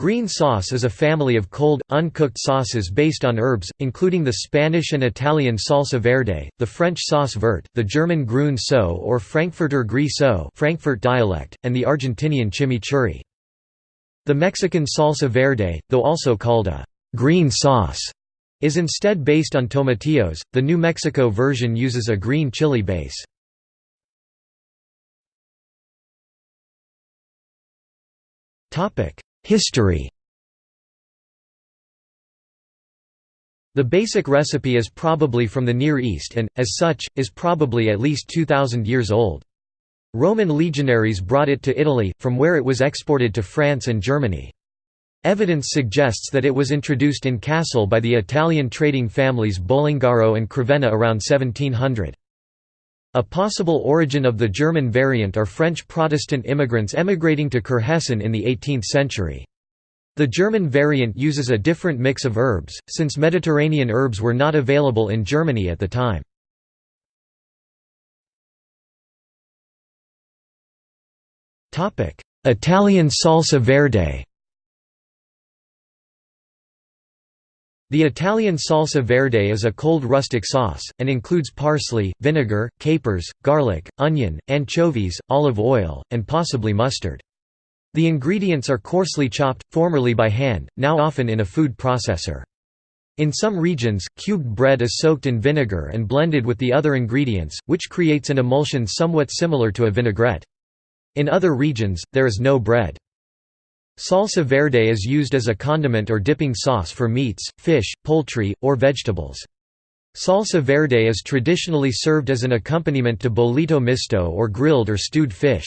Green sauce is a family of cold, uncooked sauces based on herbs, including the Spanish and Italian salsa verde, the French sauce verte, the German Grüne Soße or Frankfurter Grie Soß Frankfurt dialect, and the Argentinian chimichurri. The Mexican salsa verde, though also called a green sauce, is instead based on tomatillos. The New Mexico version uses a green chili base. Topic: History The basic recipe is probably from the Near East and, as such, is probably at least 2,000 years old. Roman legionaries brought it to Italy, from where it was exported to France and Germany. Evidence suggests that it was introduced in Kassel by the Italian trading families Bolongaro and Crevenna around 1700. A possible origin of the German variant are French Protestant immigrants emigrating to Kurhessen in the 18th century. The German variant uses a different mix of herbs, since Mediterranean herbs were not available in Germany at the time. Italian salsa verde The Italian salsa verde is a cold rustic sauce, and includes parsley, vinegar, capers, garlic, onion, anchovies, olive oil, and possibly mustard. The ingredients are coarsely chopped, formerly by hand, now often in a food processor. In some regions, cubed bread is soaked in vinegar and blended with the other ingredients, which creates an emulsion somewhat similar to a vinaigrette. In other regions, there is no bread. Salsa verde is used as a condiment or dipping sauce for meats, fish, poultry, or vegetables. Salsa verde is traditionally served as an accompaniment to bollito misto or grilled or stewed fish.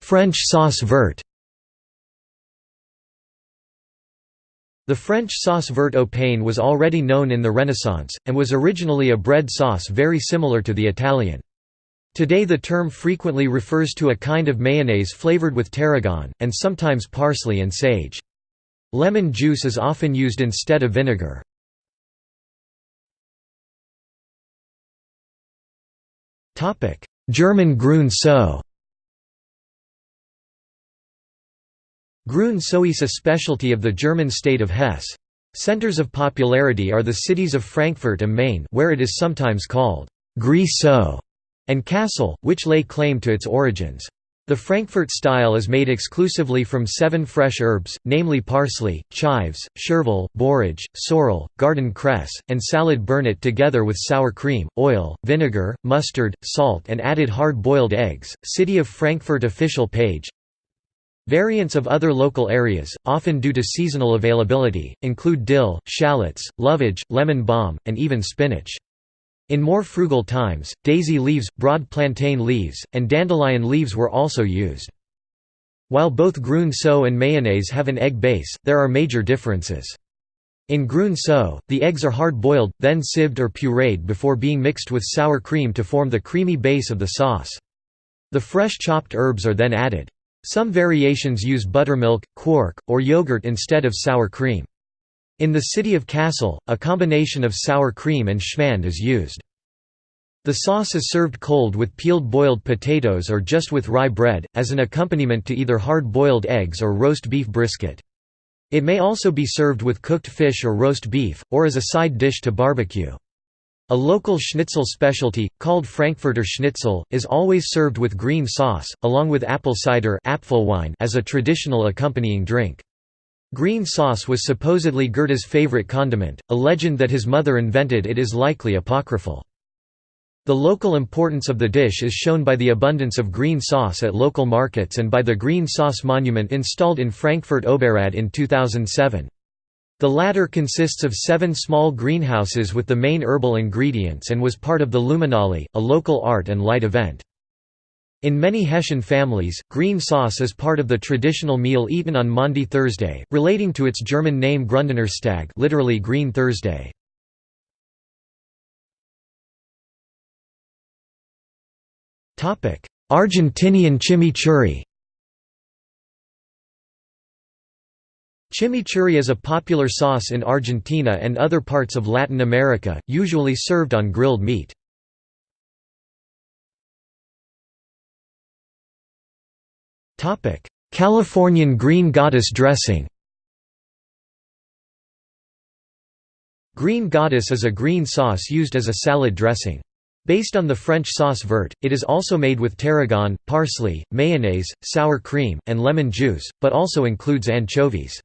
French sauce verte The French sauce verte au pain was already known in the Renaissance, and was originally a bread sauce very similar to the Italian. Today the term frequently refers to a kind of mayonnaise flavored with tarragon, and sometimes parsley and sage. Lemon juice is often used instead of vinegar. German Grüne Soße Grüne Soße is a specialty of the German state of Hesse. Centers of popularity are the cities of Frankfurt am Main where it is sometimes called Grie Soß and Kassel, which lay claim to its origins. The Frankfurt style is made exclusively from seven fresh herbs, namely parsley, chives, chervil, borage, sorrel, garden cress, and salad burnet together with sour cream, oil, vinegar, mustard, salt and added hard-boiled eggs. City of Frankfurt official page Variants of other local areas, often due to seasonal availability, include dill, shallots, lovage, lemon balm, and even spinach. In more frugal times, daisy leaves, broad plantain leaves, and dandelion leaves were also used. While both Grüne Soße and mayonnaise have an egg base, there are major differences. In Grüne Soße, the eggs are hard-boiled, then sieved or pureed before being mixed with sour cream to form the creamy base of the sauce. The fresh chopped herbs are then added. Some variations use buttermilk, quark, or yogurt instead of sour cream. In the city of Kassel, a combination of sour cream and schmand is used. The sauce is served cold with peeled boiled potatoes or just with rye bread, as an accompaniment to either hard-boiled eggs or roast beef brisket. It may also be served with cooked fish or roast beef, or as a side dish to barbecue. A local schnitzel specialty, called Frankfurter Schnitzel, is always served with green sauce, along with apple cider as a traditional accompanying drink. Green sauce was supposedly Goethe's favorite condiment, a legend that his mother invented it is likely apocryphal. The local importance of the dish is shown by the abundance of green sauce at local markets and by the green sauce monument installed in Frankfurt Oberrad in 2007. The latter consists of seven small greenhouses with the main herbal ingredients and was part of the Luminale, a local art and light event. In many Hessian families, green sauce is part of the traditional meal eaten on Maundy Thursday, relating to its German name Gründonnerstag literally Green Thursday. Argentinian chimichurri Chimichurri is a popular sauce in Argentina and other parts of Latin America, usually served on grilled meat. Californian green goddess dressing Green goddess is a green sauce used as a salad dressing. Based on the French sauce verte, it is also made with tarragon, parsley, mayonnaise, sour cream, and lemon juice, but also includes anchovies.